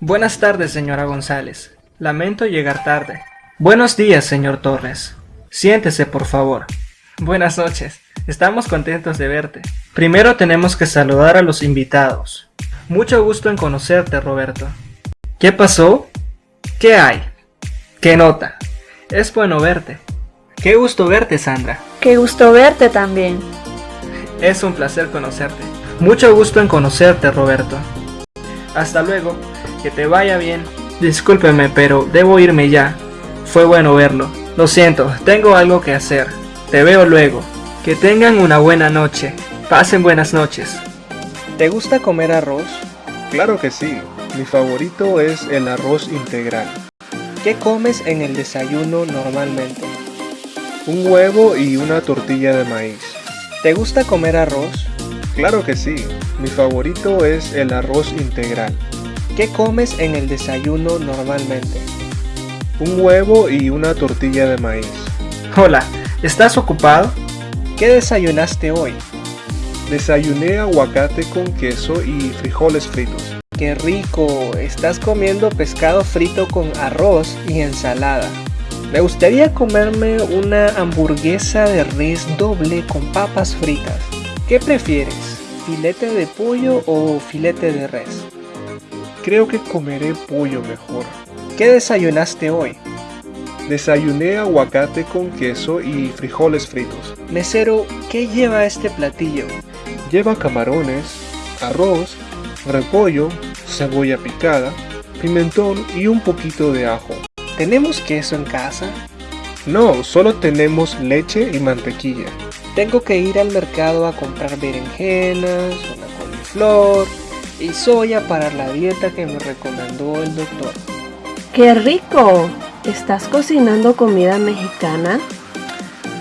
Buenas tardes, señora González. Lamento llegar tarde. Buenos días, señor Torres. Siéntese, por favor. Buenas noches. Estamos contentos de verte. Primero tenemos que saludar a los invitados. Mucho gusto en conocerte, Roberto. ¿Qué pasó? ¿Qué hay? ¿Qué nota? Es bueno verte. Qué gusto verte, Sandra. Qué gusto verte también. Es un placer conocerte. Mucho gusto en conocerte, Roberto. Hasta luego. Que te vaya bien. Discúlpeme, pero debo irme ya. Fue bueno verlo. Lo siento, tengo algo que hacer. Te veo luego. Que tengan una buena noche. Pasen buenas noches. ¿Te gusta comer arroz? Claro que sí. Mi favorito es el arroz integral. ¿Qué comes en el desayuno normalmente? Un huevo y una tortilla de maíz. ¿Te gusta comer arroz? Claro que sí. Mi favorito es el arroz integral. ¿Qué comes en el desayuno normalmente? Un huevo y una tortilla de maíz. Hola, ¿estás ocupado? ¿Qué desayunaste hoy? Desayuné aguacate con queso y frijoles fritos. ¡Qué rico! Estás comiendo pescado frito con arroz y ensalada. Me gustaría comerme una hamburguesa de res doble con papas fritas. ¿Qué prefieres? ¿Filete de pollo o filete de res? Creo que comeré pollo mejor. ¿Qué desayunaste hoy? Desayuné aguacate con queso y frijoles fritos. Mesero, ¿qué lleva este platillo? Lleva camarones, arroz, repollo, cebolla picada, pimentón y un poquito de ajo. ¿Tenemos queso en casa? No, solo tenemos leche y mantequilla. Tengo que ir al mercado a comprar berenjenas, una coliflor, y soya para la dieta que me recomendó el doctor. ¡Qué rico! ¿Estás cocinando comida mexicana?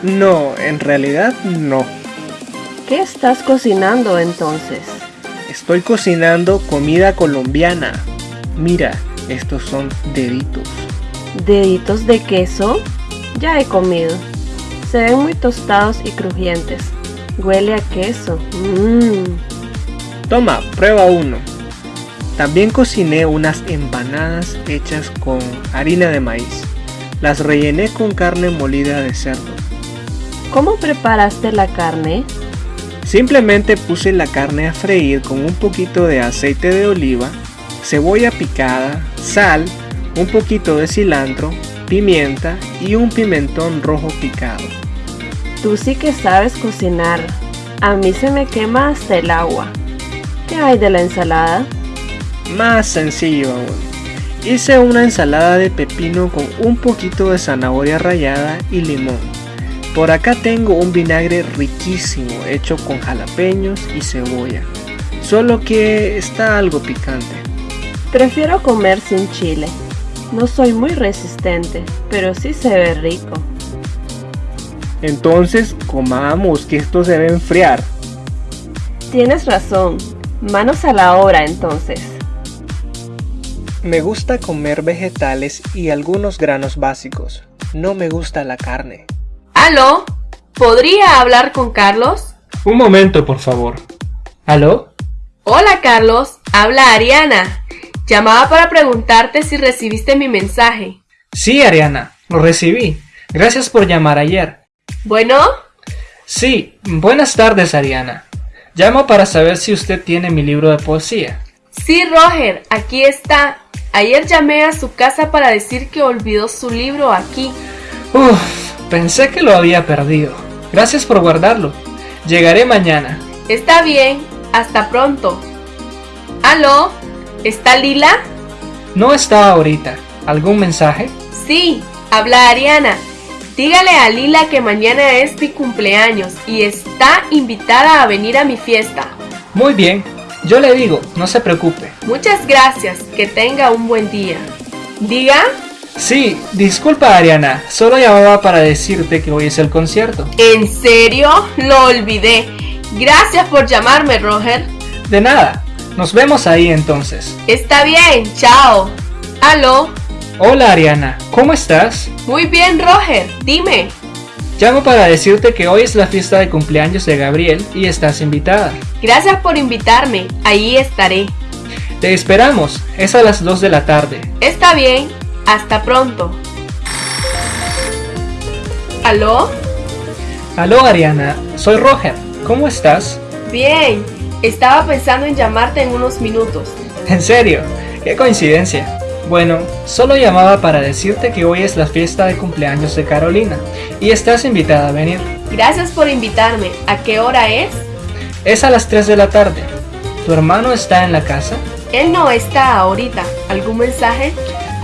No, en realidad no. ¿Qué estás cocinando entonces? Estoy cocinando comida colombiana. Mira, estos son deditos. ¿Deditos de queso? Ya he comido. Se ven muy tostados y crujientes. Huele a queso. Mmm. Toma, prueba uno. También cociné unas empanadas hechas con harina de maíz. Las rellené con carne molida de cerdo. ¿Cómo preparaste la carne? Simplemente puse la carne a freír con un poquito de aceite de oliva, cebolla picada, sal, un poquito de cilantro, pimienta y un pimentón rojo picado. Tú sí que sabes cocinar. A mí se me quema hasta el agua. ¿Qué hay de la ensalada? Más sencillo aún. Hice una ensalada de pepino con un poquito de zanahoria rallada y limón. Por acá tengo un vinagre riquísimo hecho con jalapeños y cebolla. Solo que está algo picante. Prefiero comer sin chile. No soy muy resistente, pero sí se ve rico. Entonces comamos que esto se debe enfriar. Tienes razón, Manos a la obra entonces. Me gusta comer vegetales y algunos granos básicos. No me gusta la carne. ¿Aló? ¿Podría hablar con Carlos? Un momento, por favor. ¿Aló? Hola, Carlos. Habla Ariana. Llamaba para preguntarte si recibiste mi mensaje. Sí, Ariana. Lo recibí. Gracias por llamar ayer. ¿Bueno? Sí. Buenas tardes, Ariana. Llamo para saber si usted tiene mi libro de poesía. Sí, Roger, aquí está. Ayer llamé a su casa para decir que olvidó su libro aquí. Uf, pensé que lo había perdido. Gracias por guardarlo. Llegaré mañana. Está bien, hasta pronto. ¿Aló? ¿Está Lila? No está ahorita. ¿Algún mensaje? Sí, habla Ariana. Dígale a Lila que mañana es mi cumpleaños y está invitada a venir a mi fiesta. Muy bien, yo le digo, no se preocupe. Muchas gracias, que tenga un buen día. ¿Diga? Sí, disculpa Ariana, solo llamaba para decirte que hoy es el concierto. ¿En serio? Lo olvidé. Gracias por llamarme, Roger. De nada, nos vemos ahí entonces. Está bien, chao. ¿Aló? Hola Ariana, ¿cómo estás? Muy bien Roger, dime. Llamo para decirte que hoy es la fiesta de cumpleaños de Gabriel y estás invitada. Gracias por invitarme, ahí estaré. Te esperamos, es a las 2 de la tarde. Está bien, hasta pronto. ¿Aló? Aló Ariana, soy Roger, ¿cómo estás? Bien, estaba pensando en llamarte en unos minutos. ¿En serio? ¡Qué coincidencia! Bueno, solo llamaba para decirte que hoy es la fiesta de cumpleaños de Carolina y estás invitada a venir. Gracias por invitarme. ¿A qué hora es? Es a las 3 de la tarde. ¿Tu hermano está en la casa? Él no está ahorita. ¿Algún mensaje?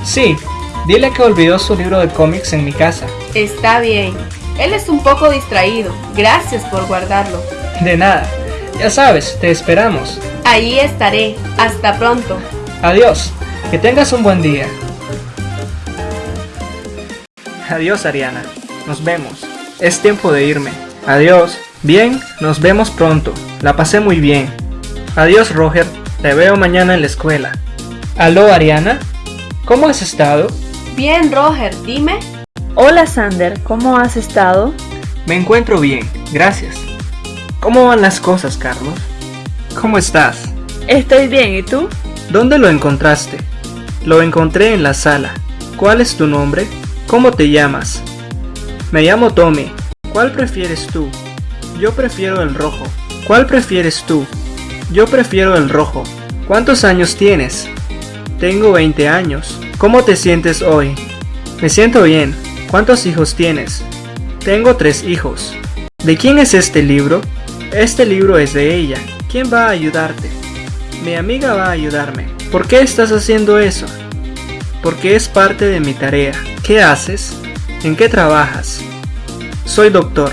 Sí, dile que olvidó su libro de cómics en mi casa. Está bien. Él es un poco distraído. Gracias por guardarlo. De nada. Ya sabes, te esperamos. Ahí estaré. Hasta pronto. Adiós. Que tengas un buen día. Adiós Ariana. Nos vemos. Es tiempo de irme. Adiós. Bien, nos vemos pronto. La pasé muy bien. Adiós Roger. Te veo mañana en la escuela. Aló Ariana. ¿Cómo has estado? Bien, Roger. Dime. Hola Sander, ¿cómo has estado? Me encuentro bien, gracias. ¿Cómo van las cosas, Carlos? ¿Cómo estás? Estoy bien, ¿y tú? ¿Dónde lo encontraste? Lo encontré en la sala. ¿Cuál es tu nombre? ¿Cómo te llamas? Me llamo Tommy. ¿Cuál prefieres tú? Yo prefiero el rojo. ¿Cuál prefieres tú? Yo prefiero el rojo. ¿Cuántos años tienes? Tengo 20 años. ¿Cómo te sientes hoy? Me siento bien. ¿Cuántos hijos tienes? Tengo tres hijos. ¿De quién es este libro? Este libro es de ella. ¿Quién va a ayudarte? Mi amiga va a ayudarme. ¿Por qué estás haciendo eso? Porque es parte de mi tarea. ¿Qué haces? ¿En qué trabajas? Soy doctor.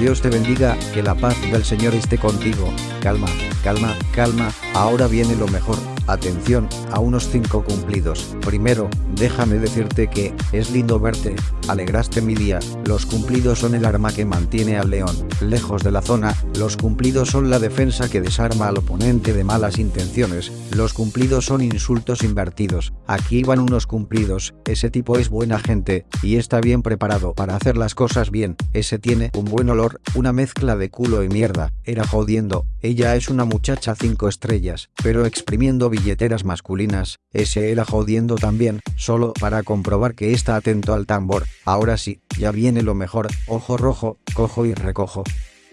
Dios te bendiga, que la paz del Señor esté contigo. Calma, calma, calma, ahora viene lo mejor. Atención, a unos 5 cumplidos. Primero, déjame decirte que, es lindo verte, alegraste mi día, los cumplidos son el arma que mantiene al león, lejos de la zona, los cumplidos son la defensa que desarma al oponente de malas intenciones, los cumplidos son insultos invertidos, aquí van unos cumplidos, ese tipo es buena gente, y está bien preparado para hacer las cosas bien, ese tiene un buen olor, una mezcla de culo y mierda, era jodiendo, ella es una muchacha 5 estrellas, pero exprimiendo billeteras masculinas, ese era jodiendo también, solo para comprobar que está atento al tambor. Ahora sí, ya viene lo mejor, ojo rojo, cojo y recojo.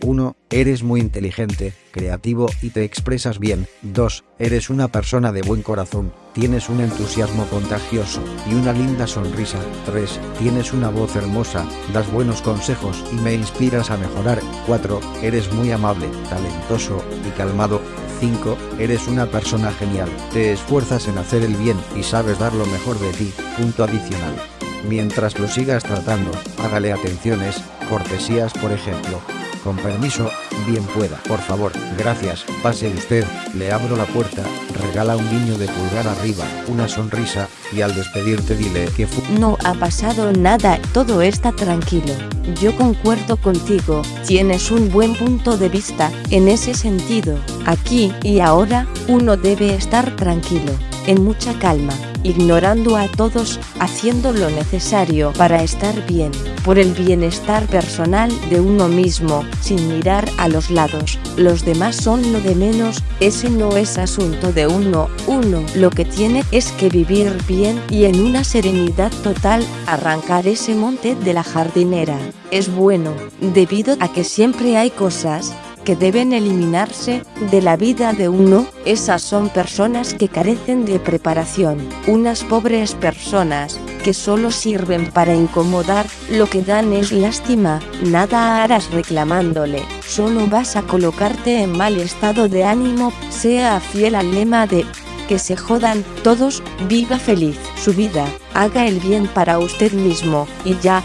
1. Eres muy inteligente, creativo y te expresas bien. 2. Eres una persona de buen corazón, tienes un entusiasmo contagioso y una linda sonrisa. 3. Tienes una voz hermosa, das buenos consejos y me inspiras a mejorar. 4. Eres muy amable, talentoso y calmado. 5. Eres una persona genial, te esfuerzas en hacer el bien y sabes dar lo mejor de ti. Punto adicional. Mientras lo sigas tratando, hágale atenciones, cortesías por ejemplo. Con permiso, bien pueda. Por favor, gracias, pase usted, le abro la puerta, regala un guiño de pulgar arriba, una sonrisa, y al despedirte dile que fu... No ha pasado nada, todo está tranquilo. Yo concuerdo contigo, tienes un buen punto de vista, en ese sentido. Aquí y ahora, uno debe estar tranquilo, en mucha calma, ignorando a todos, haciendo lo necesario para estar bien, por el bienestar personal de uno mismo, sin mirar a los lados. Los demás son lo de menos, ese no es asunto de uno, uno lo que tiene es que vivir bien y en una serenidad total, arrancar ese monte de la jardinera. Es bueno, debido a que siempre hay cosas que deben eliminarse de la vida de uno, esas son personas que carecen de preparación, unas pobres personas, que solo sirven para incomodar, lo que dan es lástima, nada harás reclamándole, solo vas a colocarte en mal estado de ánimo, sea fiel al lema de que se jodan todos, viva feliz su vida, haga el bien para usted mismo, y ya,